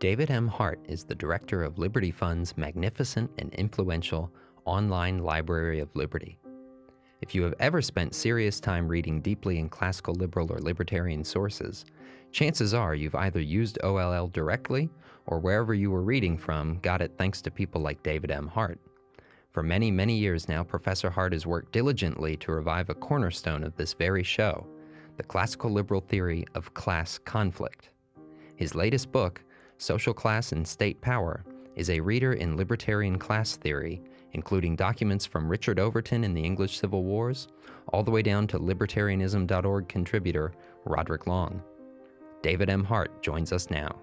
David M. Hart is the director of Liberty Fund's magnificent and influential online Library of Liberty. If you have ever spent serious time reading deeply in classical liberal or libertarian sources, chances are you've either used OLL directly or wherever you were reading from got it thanks to people like David M. Hart. For many, many years now, Professor Hart has worked diligently to revive a cornerstone of this very show, the classical liberal theory of class conflict. His latest book, Social Class and State Power, is a reader in libertarian class theory, including documents from Richard Overton in the English Civil Wars, all the way down to libertarianism.org contributor Roderick Long. David M. Hart joins us now.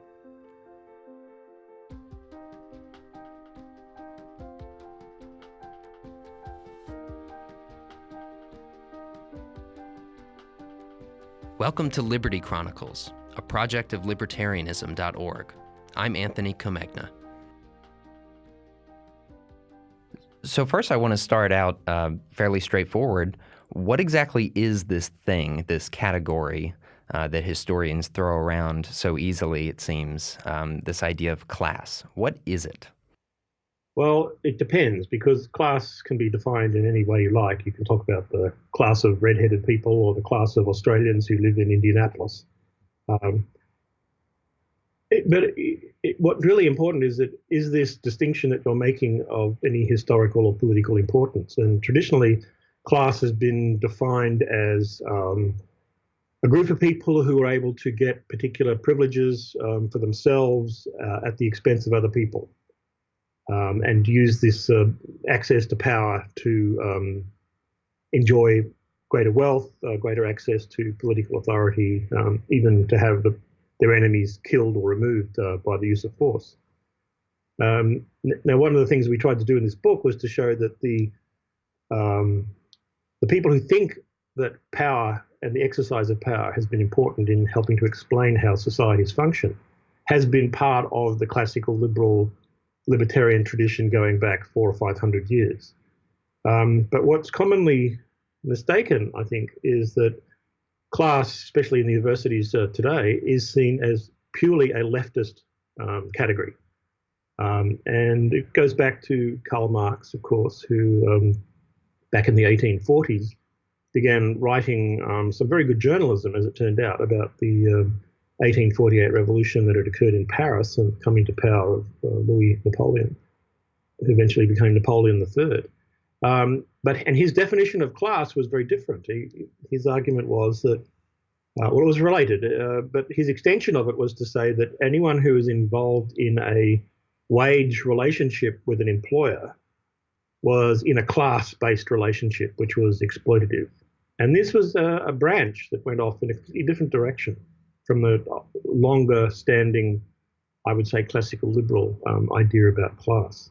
Welcome to Liberty Chronicles, a project of libertarianism.org. I'm Anthony Comegna. So, first, I want to start out uh, fairly straightforward. What exactly is this thing, this category uh, that historians throw around so easily, it seems, um, this idea of class? What is it? Well, it depends because class can be defined in any way you like. You can talk about the class of red-headed people or the class of Australians who live in Indianapolis. Um, it, but it, it, what's really important is that is this distinction that you're making of any historical or political importance? And traditionally, class has been defined as um, a group of people who are able to get particular privileges um, for themselves uh, at the expense of other people um, and use this uh, access to power to um, enjoy greater wealth, uh, greater access to political authority, um, even to have the, their enemies killed or removed uh, by the use of force. Um, now, one of the things we tried to do in this book was to show that the um, the people who think that power and the exercise of power has been important in helping to explain how societies function has been part of the classical liberal libertarian tradition going back four or five hundred years. Um, but what's commonly mistaken, I think, is that class, especially in the universities uh, today, is seen as purely a leftist um, category. Um, and it goes back to Karl Marx, of course, who um, back in the 1840s began writing um, some very good journalism, as it turned out, about the um, 1848 revolution that had occurred in Paris and coming to power of uh, Louis Napoleon, who eventually became Napoleon III. Um, but and his definition of class was very different. He, his argument was that uh, well, it was related, uh, but his extension of it was to say that anyone who is involved in a wage relationship with an employer was in a class-based relationship, which was exploitative. And this was a, a branch that went off in a, a different direction from the longer standing, I would say, classical liberal um, idea about class.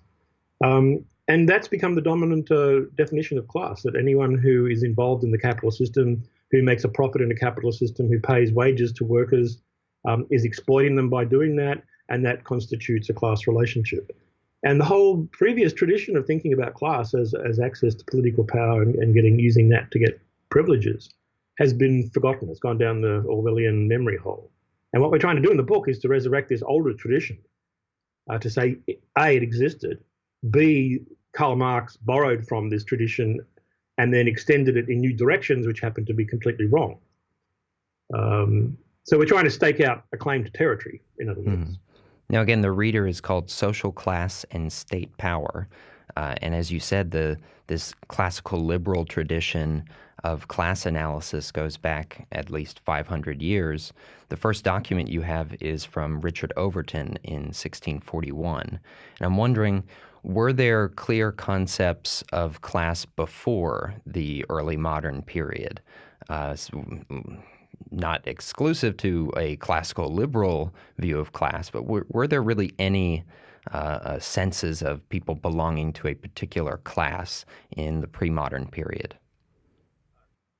Um, and that's become the dominant uh, definition of class that anyone who is involved in the capital system, who makes a profit in the capital system, who pays wages to workers, um, is exploiting them by doing that, and that constitutes a class relationship. And the whole previous tradition of thinking about class as, as access to political power and, and getting using that to get privileges has been forgotten. It's gone down the Orwellian memory hole. And what we're trying to do in the book is to resurrect this older tradition, uh, to say, A, it existed, B, Karl Marx borrowed from this tradition and then extended it in new directions, which happened to be completely wrong. Um, so we're trying to stake out a claim to territory, in other words. Mm. Now, again, the reader is called Social Class and State Power. Uh, and as you said, the this classical liberal tradition of class analysis goes back at least 500 years. The first document you have is from Richard Overton in 1641. And I'm wondering, were there clear concepts of class before the early modern period? Uh, not exclusive to a classical liberal view of class, but were, were there really any uh, uh, senses of people belonging to a particular class in the pre modern period?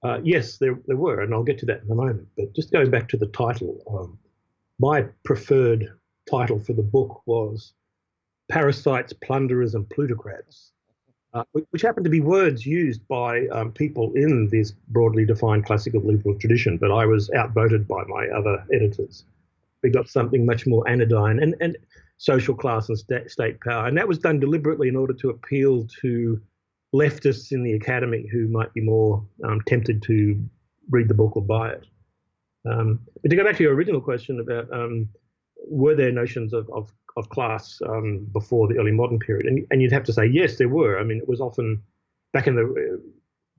Uh, yes, there, there were, and I'll get to that in a moment. But just going back to the title, um, my preferred title for the book was Parasites, Plunderers, and Plutocrats, uh, which happened to be words used by um, people in this broadly defined classical liberal tradition, but I was outvoted by my other editors. we got something much more anodyne and, and social class and st- state power. And that was done deliberately in order to appeal to leftists in the academy who might be more um, tempted to read the book or buy it. Um, but to go back to your original question about um, were there notions of, of, of class um, before the early modern period? And, and you'd have to say, yes, there were. I mean, it was often back in the,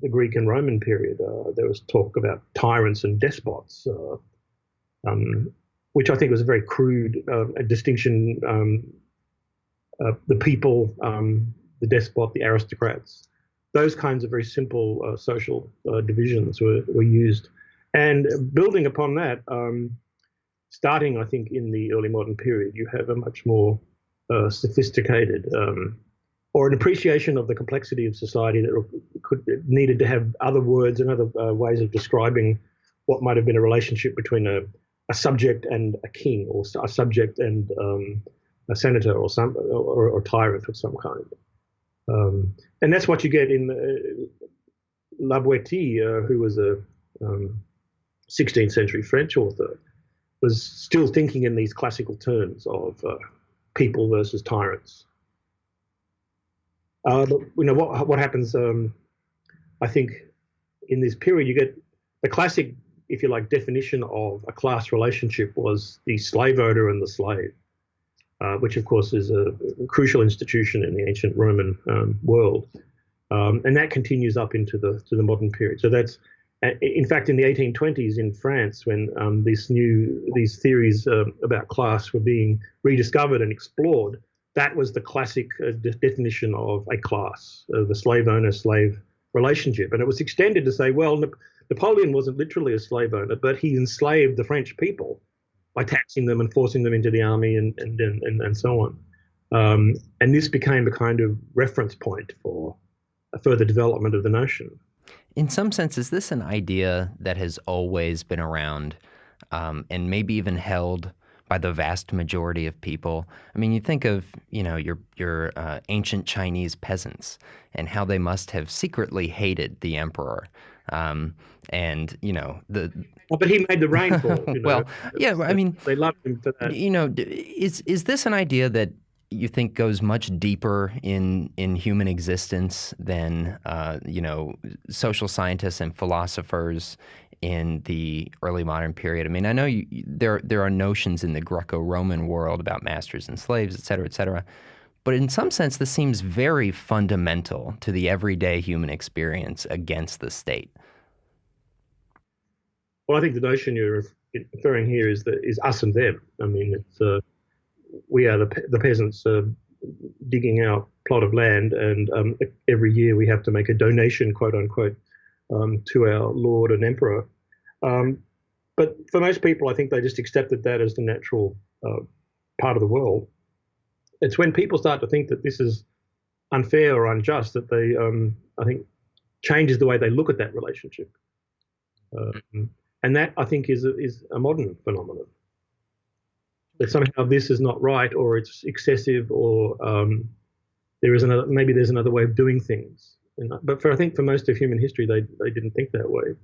the Greek and Roman period, uh, there was talk about tyrants and despots. Uh, um, which I think was a very crude uh, distinction. Um, uh, the people, um, the despot, the aristocrats, those kinds of very simple uh, social uh, divisions were, were used. And building upon that, um, starting, I think, in the early modern period, you have a much more uh, sophisticated um, or an appreciation of the complexity of society that could needed to have other words and other uh, ways of describing what might have been a relationship between a a subject and a king, or a subject and um, a senator, or some or, or, tyrant of some kind. Um, and that's what you get in uh, La Boétie, uh, who was a um, 16th century French author, was still thinking in these classical terms of uh, people versus tyrants. Uh, but, you know what what happens? Um, I think in this period you get the classic if you like, definition of a class relationship was the slave owner and the slave, uh, which of course is a, crucial institution in the ancient Roman um, world, um, and that continues up into the to the modern period. So that's in fact, in the 1820s in France, when um, these new these theories uh, about class were being rediscovered and explored, that was the classic uh, de definition of a class, uh, the slave owner slave relationship, and it was extended to say, well, Napoleon wasn't literally a slave owner, but he enslaved the French people by taxing them and forcing them into the army and and and, and so on. Um, and this became a kind of reference point for a further development of the notion. In some sense, is this an idea that has always been around um, and maybe even held by the vast majority of people? I mean, you think of you know your your uh, ancient Chinese peasants and how they must have secretly hated the emperor. Um, and you know the. Well, but he made the rainfall. You know? well, yeah, I mean, they loved him for that. You know, is is this an idea that you think goes much deeper in in human existence than uh, you know social scientists and philosophers in the early modern period. I mean, I know you, there there are notions in the Greco-Roman world about masters and slaves, et cetera, et cetera. But in some sense, this seems very fundamental to the everyday human experience against the state. Well, I think the notion you're referring here is that is us and them. I mean, it's uh, we are the the peasants uh, digging our plot of land, and um, every year we have to make a donation, quote unquote, um, to our lord and emperor. Um, but for most people, I think they just accepted that as the natural uh, part of the world it's when people start to think that this is unfair or unjust that they, um, I think, changes the way they look at that relationship. Um, and that I think is a, is a modern phenomenon. That somehow this is not right, or it's excessive, or um, there is another maybe there's another way of doing things. But for I think for most of human history, they they didn't think that way.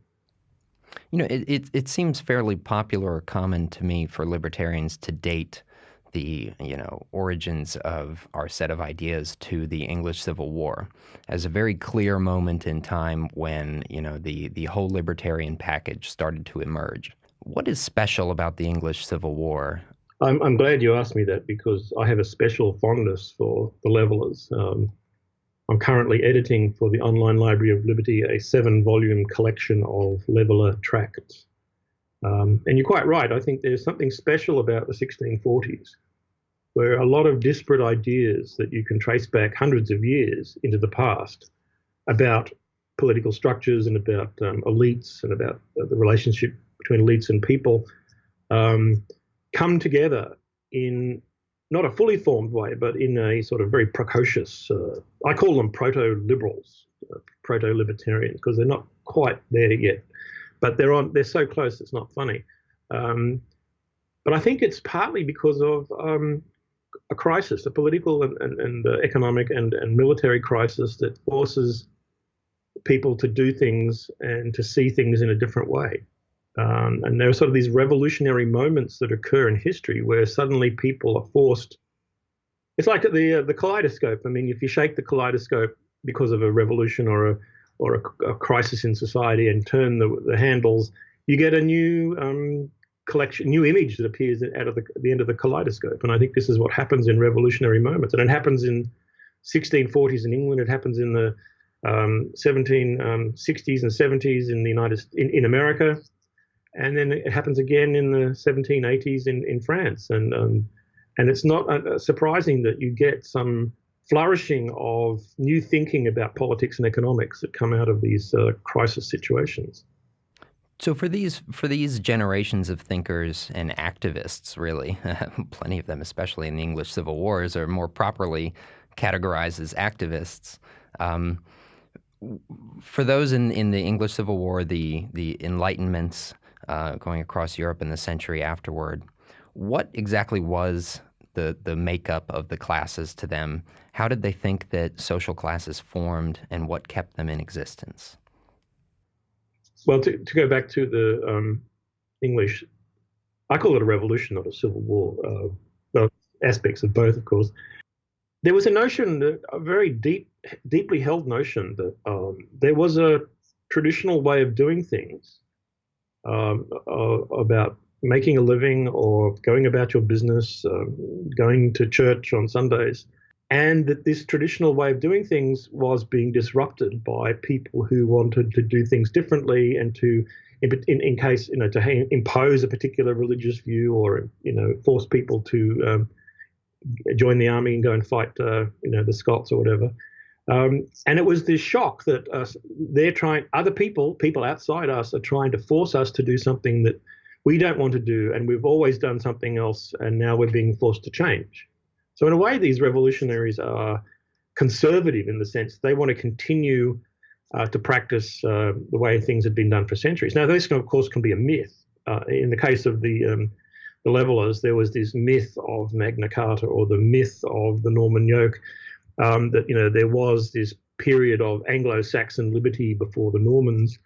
You know, it, it, it seems fairly popular or common to me for libertarians to date the you know origins of our set of ideas to the English Civil War as a very clear moment in time when you know the the whole libertarian package started to emerge. What is special about the English Civil War? I'm, I'm glad you asked me that because I have a special fondness for the levelers. Um, I'm currently editing for the Online Library of Liberty a seven volume collection of leveler tracts. Um, and you're quite right. I think there's something special about the 1640s, where a lot of disparate ideas that you can trace back hundreds of years into the past about political structures and about um, elites and about the relationship between elites and people um, come together in not a fully formed way, but in a sort of very precocious. Uh, I call them proto-liberals, uh, proto-libertarians, because they're not quite there yet but they're on. They're so close. It's not funny. Um, but I think it's partly because of um, a crisis, a political and, and, and uh, economic and, and military crisis that forces people to do things and to see things in a different way. Um, and there are sort of these revolutionary moments that occur in history where suddenly people are forced. It's like the uh, the kaleidoscope. I mean, if you shake the kaleidoscope because of a revolution or a or a, a crisis in society and turn the, the handles, you get a new um, collection, new image that appears out of the, the end of the kaleidoscope. And I think this is what happens in revolutionary moments, and it happens in 1640s in England. It happens in the um, 1760s um, and 70s in the United in, in America, and then it happens again in the 1780s in, in France. And um, and it's not uh, surprising that you get some flourishing of new thinking about politics and economics that come out of these uh, crisis situations. So for these for these generations of thinkers and activists, really, plenty of them, especially in the English Civil Wars, are more properly categorized as activists. Um, for those in, in the English Civil War, the the Enlightenments uh, going across Europe in the century afterward, what exactly was the the makeup of the classes to them? How did they think that social classes formed, and what kept them in existence? Well, to, to go back to the um, English, I call it a revolution, not a civil war. Uh, aspects of both, of course. There was a notion, a very deep, deeply held notion that um, there was a traditional way of doing things um, uh, about making a living or going about your business, uh, going to church on Sundays, and that this traditional way of doing things was being disrupted by people who wanted to do things differently and to in, in, case you know to impose a particular religious view or you know force people to um, join the army and go and fight uh, you know the Scots or whatever. Um, and it was this shock that uh, they're trying other people people outside us are trying to force us to do something that we don't want to do and we've always done something else and now we're being forced to change so in a way, these revolutionaries are conservative in the sense they want to continue uh, to practice uh, the way things have been done for centuries. Now, this, of course, can be a myth. Uh, in the case of the um, the levelers, there was this myth of Magna Carta or the myth of the Norman yoke um, that you know there was this period of Anglo-Saxon liberty before the Normans,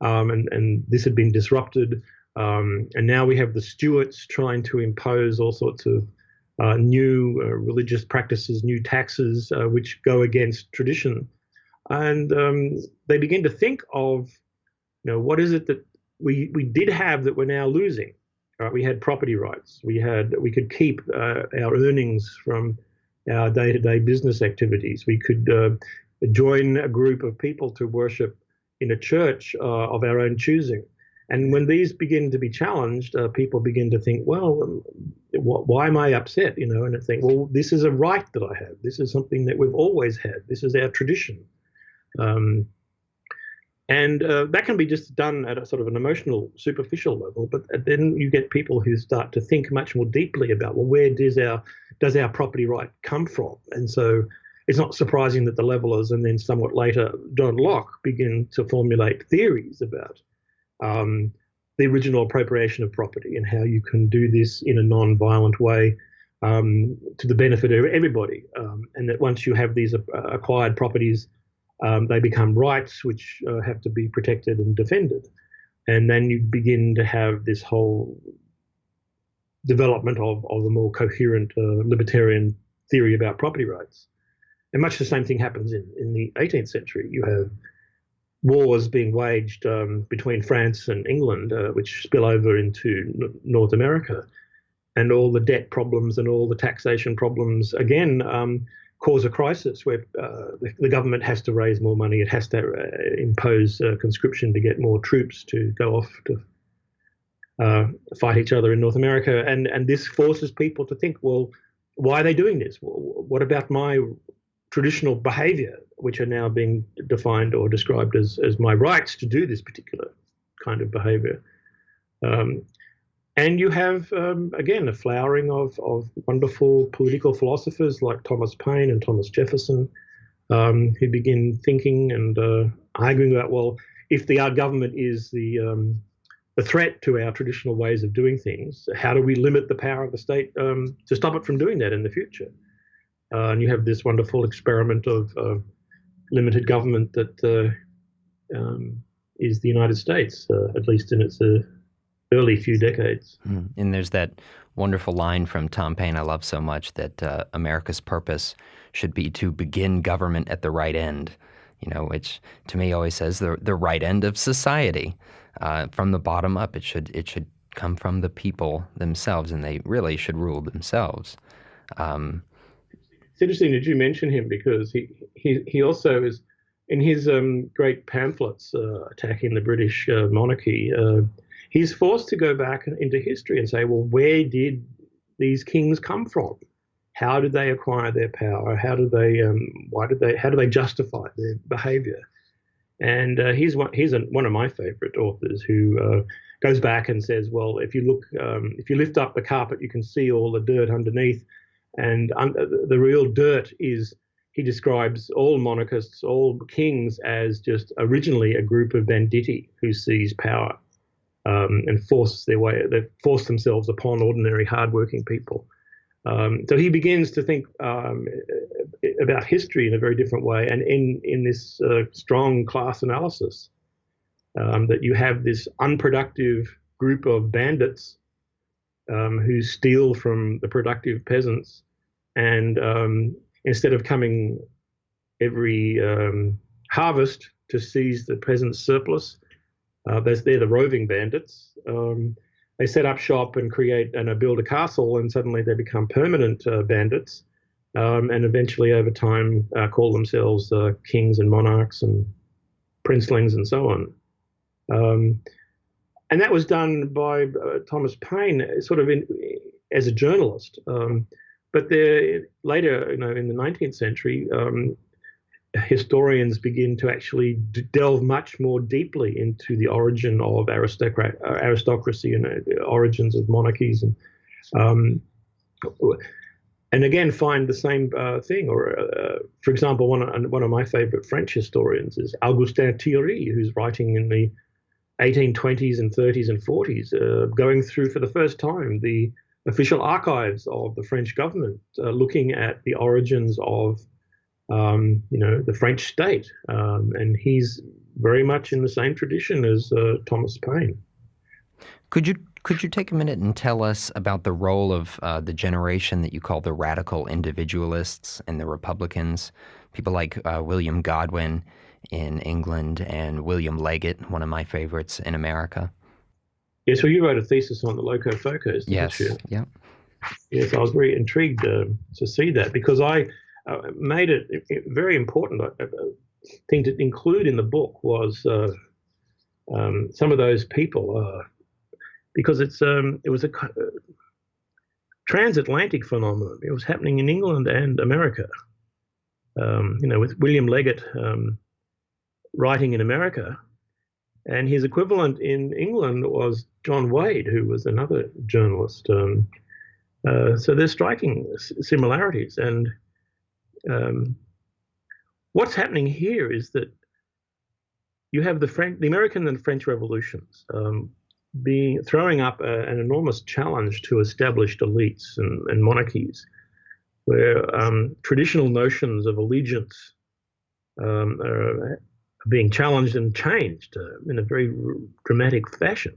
um, and and this had been disrupted. Um, and now we have the Stuarts trying to impose all sorts of uh, new uh, religious practices, new taxes, uh, which go against tradition. And um, they begin to think of, you know, what is it that we, we did have that we're now losing? Right? We had property rights. We had we could keep uh, our earnings from our day-to-day business activities. We could uh, join a group of people to worship in a church uh, of our own choosing. And when these begin to be challenged, uh, people begin to think, well, um, why am I upset? You know, and I think, well, this is a right that I have. This is something that we've always had. This is our tradition. Um, and uh, that can be just done at a sort of an emotional, superficial level. But then you get people who start to think much more deeply about, well, where does our does our property right come from? And so it's not surprising that the levelers and then somewhat later John Locke begin to formulate theories about um, the original appropriation of property and how you can do this in a non-violent way um, to the benefit of everybody. Um, and that once you have these uh, acquired properties, um, they become rights which uh, have to be protected and defended. And then you begin to have this whole development of, of a more coherent uh, libertarian theory about property rights. And much the same thing happens in, in the 18th century. You have wars being waged um, between France and England, uh, which spill over into N- North America, and all the debt problems and all the taxation problems again um, cause a crisis where uh, the, government has to raise more money. It has to uh, impose conscription to get more troops to go off to uh, fight each other in North America, and and this forces people to think, well, why are they doing this? What about my traditional behavior, which are now being defined or described as, as my rights to do this particular kind of behavior. Um, and you have, um, again, a flowering of, of wonderful political philosophers like Thomas Paine and Thomas Jefferson, um, who begin thinking and uh, arguing about, well, if the our government is the um, the threat to our traditional ways of doing things, how do we limit the power of the state um, to stop it from doing that in the future? Uh, and you have this wonderful experiment of uh, limited government that uh, um, is the United States, uh, at least in its uh, early few decades. Mm. And there's that wonderful line from Tom Paine I love so much that uh, America's purpose should be to begin government at the right end, you know, which to me always says the the right end of society. Uh, from the bottom up, it should it should come from the people themselves, and they really should rule themselves. Um, it's interesting that you mention him because he he, he also is in his um, great pamphlets uh, attacking the British uh, monarchy. Uh, he's forced to go back into history and say, well, where did these kings come from? How did they acquire their power? How did they? Um, why did they? How do they justify their behaviour? And uh, he's one. He's one of my favourite authors who uh, goes back and says, well, if you look, um, if you lift up the carpet, you can see all the dirt underneath, and un- the real dirt is. He describes all monarchists, all kings, as just originally a group of banditti who seize power um, and force their way, they force themselves upon ordinary, hardworking people. Um, so he begins to think um, about history in a very different way, and in in this uh, strong class analysis, um, that you have this unproductive group of bandits um, who steal from the productive peasants, and um, instead of coming every harvest to seize the peasants' surplus, uh, they're the roving bandits. Um, they set up shop and create and uh, build a castle, and suddenly they become permanent uh, bandits, um, and eventually, over time, uh, call themselves uh, kings and monarchs and princelings and so on. Um, and that was done by uh, Thomas Paine, sort of in, as a journalist. Um, but there, later, you know, in the 19th century, um, historians begin to actually delve much more deeply into the origin of aristocrat, uh, aristocracy and uh, the origins of monarchies and um, and again find the same uh, thing. Or, uh, for example, one of, one of my favorite French historians is Augustin Thierry, who's writing in the 1820s and 30s and 40s, uh, going through for the first time the official archives of the French government, uh, looking at the origins of um, you know, the French state. Um, and he's very much in the same tradition as uh, Thomas Paine. Could you could you take a minute and tell us about the role of uh, the generation that you call the radical individualists and the Republicans, people like uh, William Godwin in England and William Leggett, one of my favorites in America? Yes, well, you wrote a thesis on the Locofocos. Yes, yeah. Yes, I was very intrigued uh, to see that because I uh, made it, it, very important uh, uh, thing to include in the book was uh, um, some of those people uh, because it's um, it was a transatlantic phenomenon. It was happening in England and America. Um, you know, with William Leggett um, writing in America, and his equivalent in England was John Wade, who was another journalist. Um, uh, so there's striking similarities, and um, what's happening here is that you have the French, the American and French revolutions um, being throwing up a, an enormous challenge to established elites and, and monarchies, where um, traditional notions of allegiance um, are, being challenged and changed uh, in a very dramatic fashion.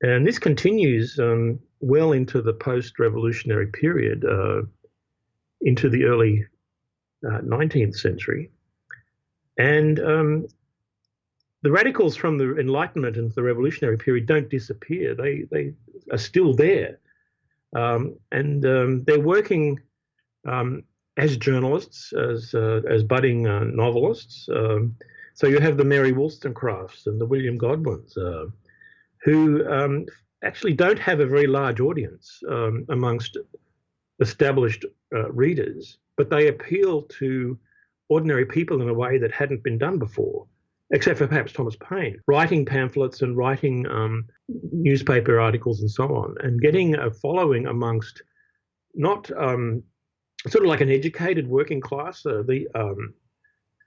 And this continues um, well into the post-revolutionary period. Uh, into the early uh, 19th century. And um, the radicals from the Enlightenment and the revolutionary period don't disappear. They, they are still there. Um, and um, they're working um, as journalists, as, uh, as budding uh, novelists. Um, so you have the Mary Wollstonecrafts and the William Godwins, uh, who um, actually don't have a very large audience amongst established readers, but they appeal to ordinary people in a way that hadn't been done before, except for perhaps Thomas Paine, writing pamphlets and writing um, newspaper articles and so on, and getting a following amongst not um, sort of like an educated working class, uh, the um,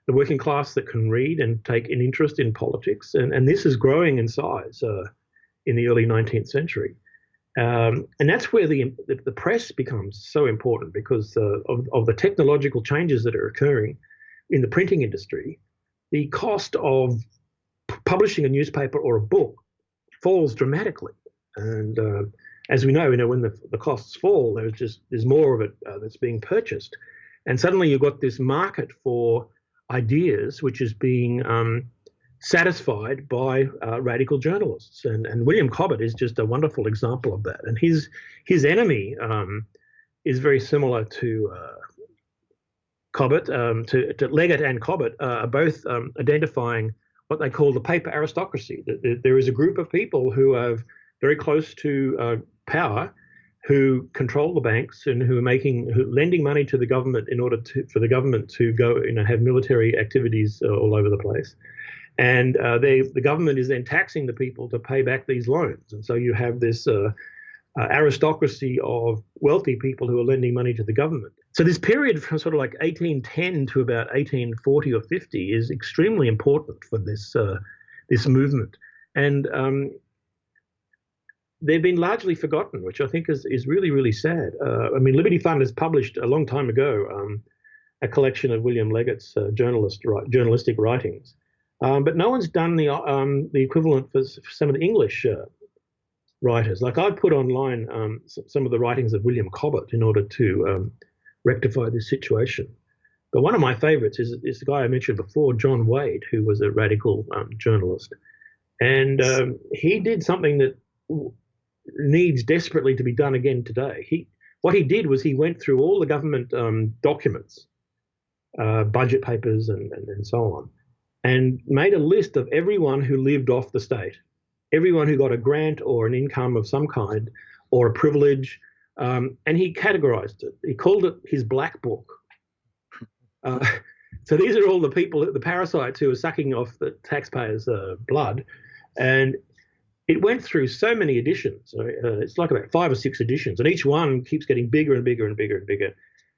the working class that can read and take an interest in politics, and, and this is growing in size uh, in the early 19th century. Um, and that's where the, the press becomes so important because uh, of, of the technological changes that are occurring in the printing industry. The cost of publishing a newspaper or a book falls dramatically. And uh, as we know, you know, when the, the costs fall, there's just there's more of it uh, that's being purchased, and suddenly you've got this market for ideas which is being um, satisfied by uh, radical journalists, and and William Cobbett is just a wonderful example of that. And his his enemy um, is very similar to. Uh, Cobbett, um, to, to Leggett and Cobbett uh, are both um, identifying what they call the paper aristocracy. That there is a group of people who are very close to uh, power who control the banks and who are making who lending money to the government in order to for the government to go you know have military activities uh, all over the place. And uh, they the government is then taxing the people to pay back these loans. And so you have this uh, uh aristocracy of wealthy people who are lending money to the government. So this period from sort of like 1810 to about 1840 or 50 is extremely important for this uh, this movement. And um, they've been largely forgotten, which I think is, is really, really sad. Uh, I mean, Liberty Fund has published a long time ago um, a collection of William Leggett's uh, journalist, journalistic writings, um, but no one's done the, um, the equivalent for, for, some of the English uh, writers. Like I put online um, some of the writings of William Cobbett in order to um, rectify this situation. But one of my favorites is, is the guy I mentioned before, John Wade, who was a radical um, journalist. And he did something that needs desperately to be done again today. He what he did was he went through all the government um, documents, uh, budget papers, and, and, and so on, and made a list of everyone who lived off the state, everyone who got a grant or an income of some kind or a privilege, um, and he categorized it. He called it his black book. Uh, so these are all the people, the parasites who are sucking off the taxpayers' uh, blood, and it went through so many editions. Uh, it's like about five or six editions, and each one keeps getting bigger and bigger and bigger and bigger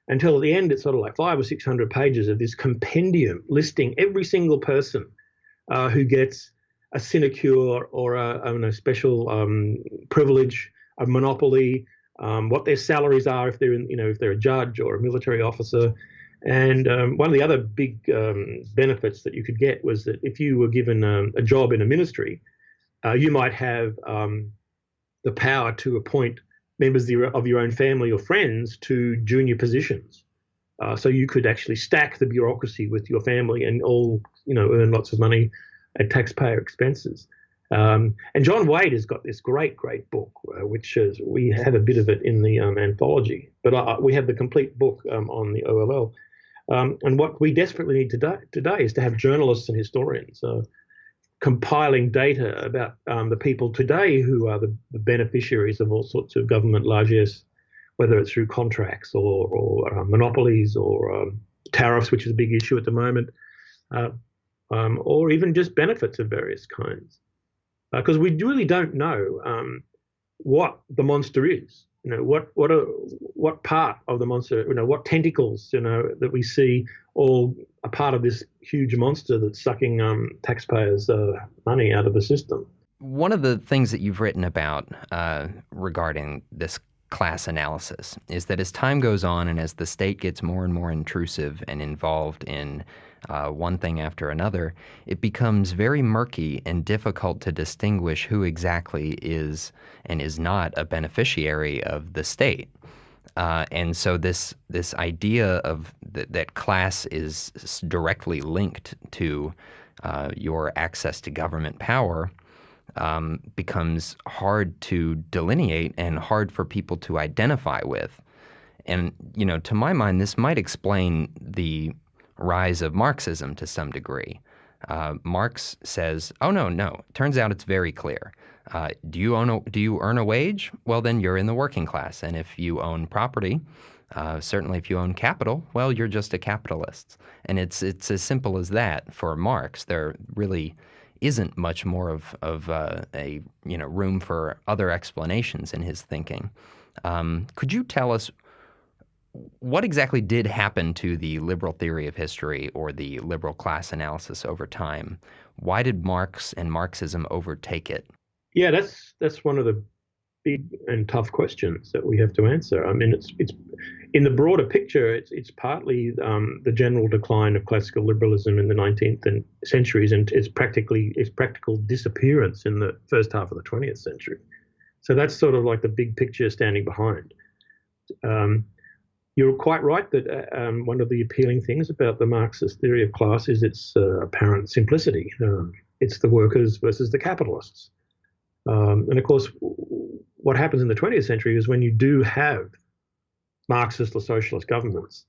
until at the end it's sort of like five or six hundred pages of this compendium listing every single person uh, who gets a sinecure or a, special um, privilege, a monopoly, um, what their salaries are if they're in, you know if they're a judge or a military officer. And um, one of the other big um, benefits that you could get was that if you were given um, a job in a ministry, uh, you might have um, the power to appoint members of your own family or friends to junior positions. Uh, so you could actually stack the bureaucracy with your family and all, you know, earn lots of money at taxpayer expenses. Um, and John Wade has got this great, great book, uh, which is, we have a bit of it in the um, anthology, but uh, we have the complete book um, on the OLL. Um, and what we desperately need today, today is to have journalists and historians uh, compiling data about um, the people today who are the, the, beneficiaries of all sorts of government largesse, whether it's through contracts or, or uh, monopolies or um, tariffs, which is a big issue at the moment, uh, um, or even just benefits of various kinds. Because uh, we really don't know um, what the monster is you know what what are what part of the monster you know what tentacles you know that we see all a part of this huge monster that's sucking um, taxpayers uh, money out of the system. One of the things that you've written about uh, regarding this class analysis is that as time goes on and as the state gets more and more intrusive and involved in uh, one thing after another, it becomes very murky and difficult to distinguish who exactly is and is not a beneficiary of the state. Uh, and so this this idea of th- that class is directly linked to uh, your access to government power um, becomes hard to delineate and hard for people to identify with. And you know, to my mind, this might explain the rise of Marxism to some degree. Uh, Marx says, "Oh no, no. Turns out it's very clear. Uh, do you own a, do you earn a wage? Well, then you're in the working class. And if you own property, uh, certainly if you own capital, well, you're just a capitalist. And it's it's as simple as that for Marx. There really isn't much more of of uh, a you know room for other explanations in his thinking. Um, could you tell us what exactly did happen to the liberal theory of history or the liberal class analysis over time? Why did Marx and Marxism overtake it? Yeah, that's that's one of the big and tough questions that we have to answer. I mean, it's it's in the broader picture, it's it's partly um, the general decline of classical liberalism in the 19th and centuries, and it's practically its practical disappearance in the first half of the 20th century. So that's sort of like the big picture standing behind. Um, you're quite right that uh, um, one of the appealing things about the Marxist theory of class is its uh, apparent simplicity. Um, it's the workers versus the capitalists. Um, and of course, what happens in the 20th century is when you do have Marxist or socialist governments,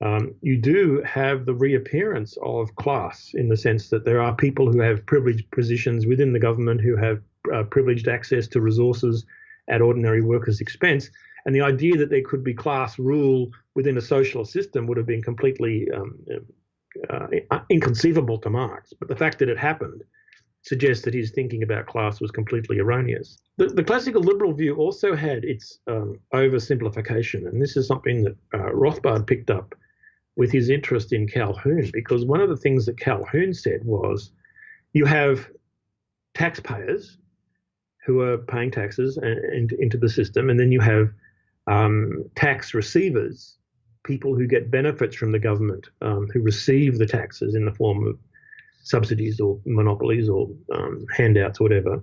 um, you do have the reappearance of class in the sense that there are people who have privileged positions within the government who have uh, privileged access to resources at ordinary workers' expense. And the idea that there could be class rule within a socialist system would have been completely um, uh, inconceivable to Marx. But the fact that it happened suggests that his thinking about class was completely erroneous. The, the classical liberal view also had its um, oversimplification, and this is something that uh, Rothbard picked up with his interest in Calhoun, because one of the things that Calhoun said was you have taxpayers who are paying taxes and, and into the system, and then you have um, tax receivers, people who get benefits from the government, um, who receive the taxes in the form of subsidies or monopolies or um, handouts or whatever.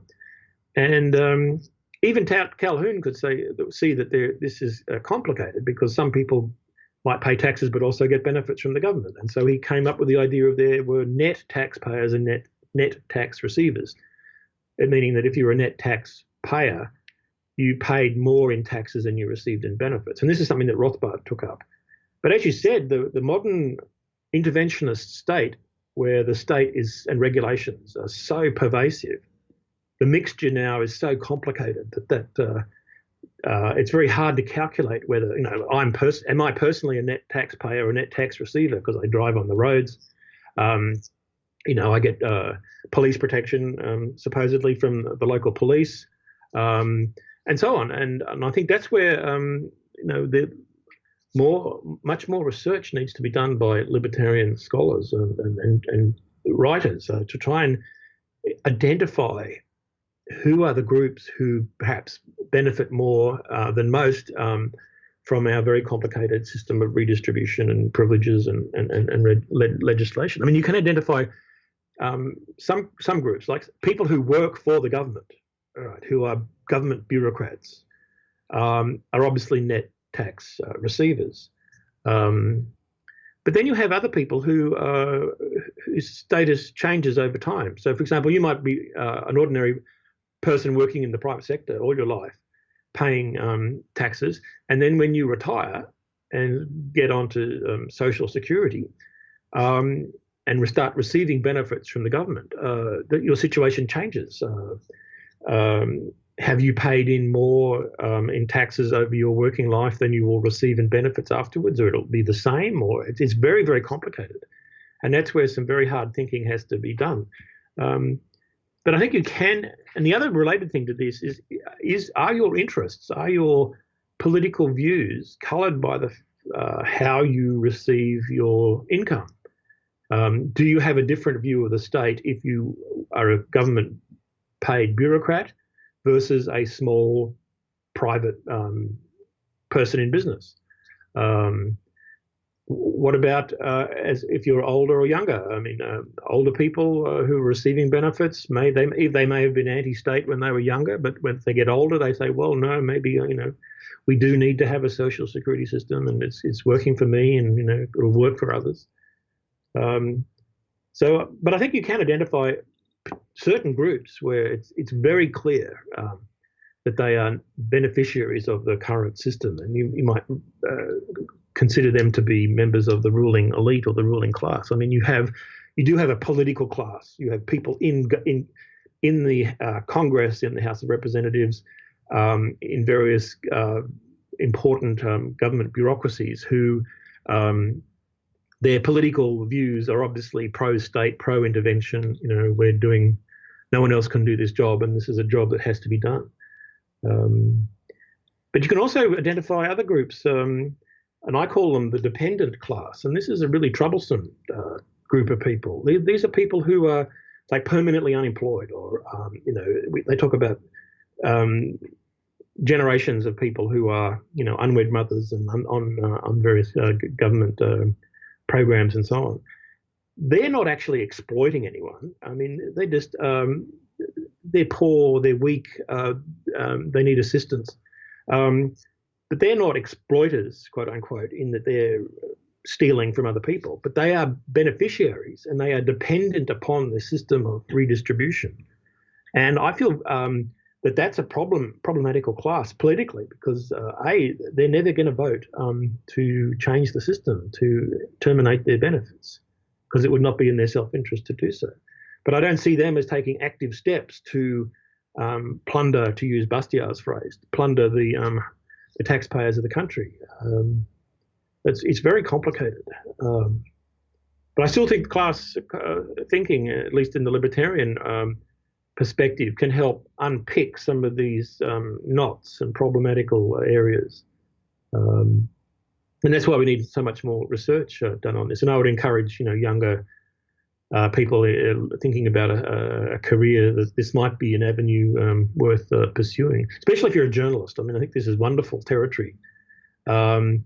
And um, even Calhoun could say see that this is uh, complicated because some people might pay taxes but also get benefits from the government. And so he came up with the idea of there were net taxpayers and net net tax receivers, meaning that if you're a net tax payer, you paid more in taxes than you received in benefits. And this is something that Rothbard took up. But as you said, the, the modern interventionist state, where the state is and regulations are so pervasive, the mixture now is so complicated that that uh, uh, it's very hard to calculate whether you know I'm pers- am I personally a net taxpayer or a net tax receiver because I drive on the roads. Um, you know, I get uh, police protection um, supposedly from the local police. Um, and so on. And, and I think that's where um, you know the more much more research needs to be done by libertarian scholars and and, and writers uh, to try and identify who are the groups who perhaps benefit more uh, than most um, from our very complicated system of redistribution and privileges and and, and, and legislation. I mean, you can identify um, some some groups like people who work for the government right, who are government bureaucrats, um, are obviously net tax uh, receivers. Um, but then you have other people who uh, whose status changes over time. So, for example, you might be uh, an ordinary person working in the private sector all your life, paying um, taxes, and then when you retire and get onto um, social security, um, and start receiving benefits from the government, uh, that your situation changes. Um, have you paid in more um, in taxes over your working life than you will receive in benefits afterwards, or it'll be the same, or it's, it's very, very complicated. And that's where some very hard thinking has to be done. Um, but I think you can, and the other related thing to this is, is are your interests, are your political views coloured by the uh, how you receive your income? Um, do you have a different view of the state if you are a government paid bureaucrat versus a small private um, person in business. Um, what about uh, as if you're older or younger? I mean, uh, older people uh, who are receiving benefits may they they may have been anti-state when they were younger, but when they get older, they say, well, no, maybe you know, we do need to have a social security system, and it's it's working for me, and you know, it'll work for others. Um, so, but I think you can identify certain groups where it's it's very clear um, that they are beneficiaries of the current system, and you, you might uh, consider them to be members of the ruling elite or the ruling class. I mean, you have you do have a political class. You have people in in in the uh, Congress, in the House of Representatives, um, in various uh, important um, government bureaucracies who um, their political views are obviously pro-state, pro-intervention. You know, we're doing, no one else can do this job, and this is a job that has to be done. Um, but you can also identify other groups, um, and I call them the dependent class. And this is a really troublesome uh, group of people. These are people who are like permanently unemployed, or um, you know, we, they talk about um, generations of people who are, you know, unwed mothers and on on, uh, on various uh, government uh, programs and so on. They're not actually exploiting anyone. I mean, they just um, they're poor, they're weak, uh, um, they need assistance. Um, but they're not exploiters, quote unquote, in that they're stealing from other people, but they are beneficiaries and they are dependent upon the system of redistribution. And I feel um, that that's a problem, problematical class politically, because uh, a they're never going to vote um, to change the system to terminate their benefits, because it would not be in their self-interest to do so. But I don't see them as taking active steps to um, plunder, to use Bastiat's phrase, plunder the um, the taxpayers of the country. Um, it's it's very complicated. Um, but I still think class uh, thinking, at least in the libertarian um, perspective, can help unpick some of these um, knots and problematical areas. Um, and that's why we need so much more research uh, done on this. And I would encourage, you know, younger uh, people uh, thinking about a, a, career that this might be an avenue um, worth uh, pursuing, especially if you're a journalist. I mean, I think this is wonderful territory. Um,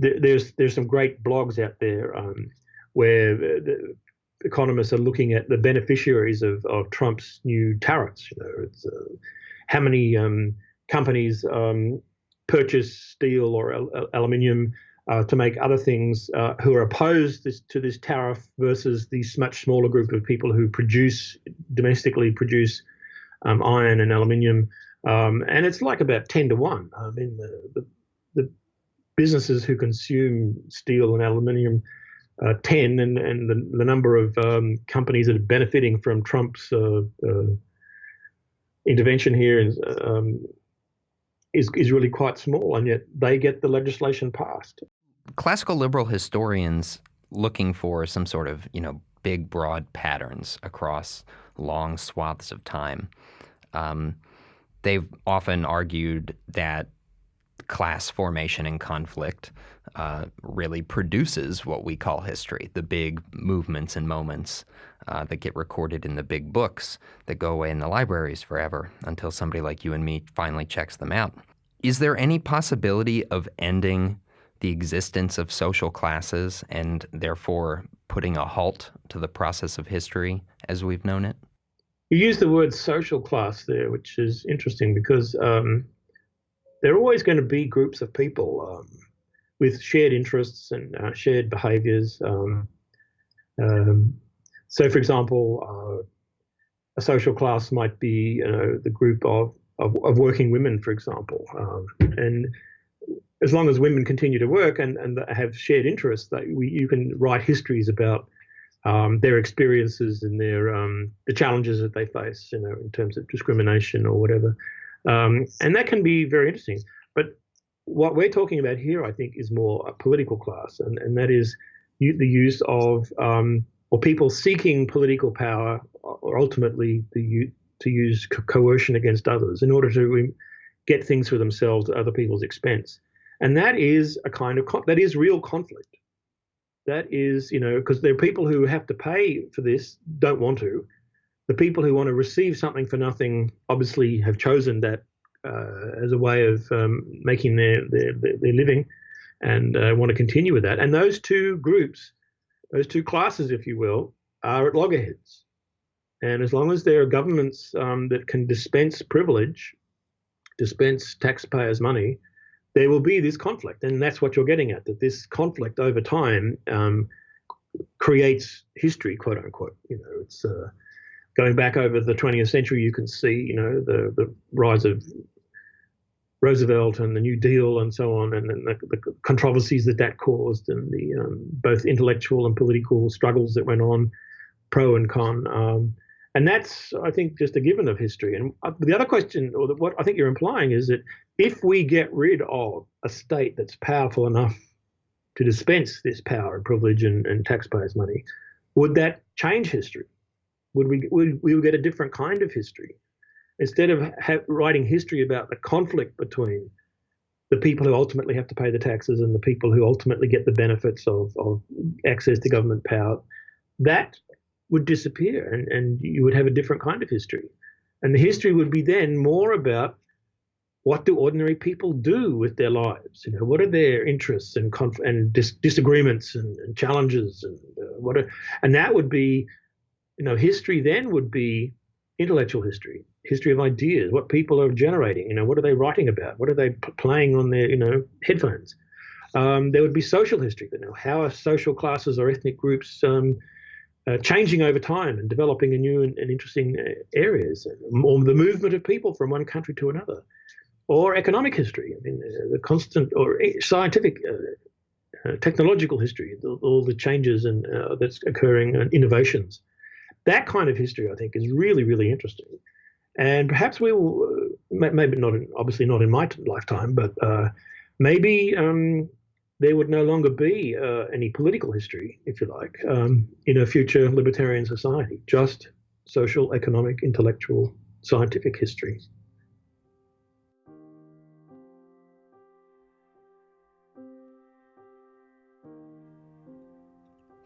th- there's there's some great blogs out there um, where the economists are looking at the beneficiaries of, of Trump's new tariffs. You know, it's uh, how many um, companies um, purchase steel or al- aluminium uh, to make other things uh, who are opposed this, to this tariff versus this much smaller group of people who produce domestically produce um, iron and aluminium. Um, and it's like about 10 to 1. I mean, the, the, the businesses who consume steel and aluminium uh, 10, and, and the, the number of um, companies that are benefiting from Trump's uh, uh, intervention here is, um, is, is really quite small, and yet they get the legislation passed classical liberal historians looking for some sort of, you know, big, broad patterns across long swaths of time. Um, they've often argued that class formation and conflict uh, really produces what we call history, the big movements and moments uh, that get recorded in the big books that go away in the libraries forever until somebody like you and me finally checks them out. Is there any possibility of ending the existence of social classes and therefore putting a halt to the process of history as we've known it? You use the word social class there, which is interesting because um, there are always going to be groups of people um, with shared interests and uh, shared behaviors. Um, um so, for example, uh, a social class might be you know, the group of, of, of working women, for example. Um, and as long as women continue to work and, and have shared interests, that we, you can write histories about um, their experiences and their um, the challenges that they face, you know, in terms of discrimination or whatever, um, and that can be very interesting. But what we're talking about here, I think, is more a political class, and, and that is the use of um, or people seeking political power, or ultimately the to use coercion against others in order to get things for themselves at other people's expense and that is a kind of that is real conflict that is you know because there are people who have to pay for this don't want to the people who want to receive something for nothing obviously have chosen that uh, as a way of um, making their, their, their living and uh, want to continue with that and those two groups those two classes if you will are at loggerheads and as long as there are governments um, that can dispense privilege dispense taxpayers money there will be this conflict, and that's what you're getting at. That this conflict over time um, creates history, quote unquote. You know, it's uh, going back over the 20th century. You can see, you know, the the rise of Roosevelt and the New Deal and so on, and, the, the, controversies that that caused, and the um, both intellectual and political struggles that went on, pro and con. Um, and that's, I think, just a given of history. And uh, the other question, or what I think you're implying, is that if we get rid of a state that's powerful enough to dispense this power and privilege and, and taxpayers' money, would that change history? Would we would we get a different kind of history? Instead of ha- writing history about the conflict between the people who ultimately have to pay the taxes and the people who ultimately get the benefits of, of access to government power, that would disappear and, and you would have a different kind of history. And the history would be then more about what do ordinary people do with their lives? You know, what are their interests and conf- and dis- disagreements and, and, challenges and uh, what are, and that would be, you know, history then would be intellectual history, history of ideas, what people are generating. You know, what are they writing about? What are they playing on their you know headphones? Um, there would be social history. You know, how are social classes or ethnic groups um, uh, changing over time and developing in new and, and interesting uh, areas, or the movement of people from one country to another or economic history. I mean, uh, the constant or scientific, uh, uh, technological history, all the changes and uh, that's occurring and innovations. That kind of history, I think, is really, really interesting. And perhaps we will, uh, maybe not, in, obviously not in my lifetime, but uh, maybe um, there would no longer be any political history, if you like, um, in a future libertarian society, just social, economic, intellectual, scientific history.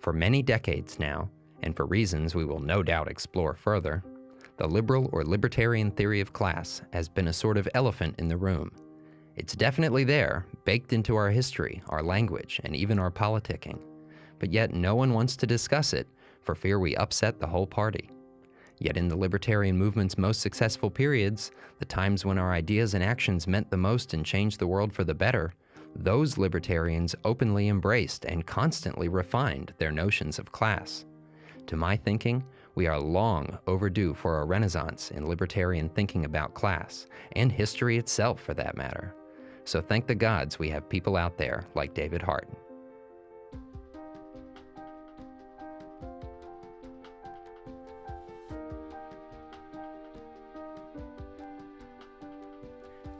For many decades now, and for reasons we will no doubt explore further, the liberal or libertarian theory of class has been a sort of elephant in the room. It's definitely there, baked into our history, our language, and even our politicking. But yet no one wants to discuss it for fear we upset the whole party. Yet in the libertarian movement's most successful periods, the times when our ideas and actions meant the most and changed the world for the better, those libertarians openly embraced and constantly refined their notions of class. To my thinking, we are long overdue for a renaissance in libertarian thinking about class, and history itself for that matter. So thank the gods we have people out there like David Hart.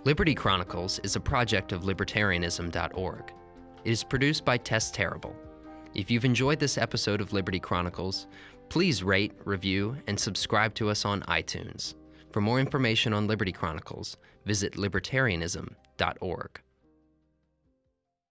Liberty Chronicles is a project of libertarianism.org. It is produced by Tess Terrible. If you've enjoyed this episode of Liberty Chronicles, please rate, review, and subscribe to us on iTunes. For more information on Liberty Chronicles, visit libertarianism.org.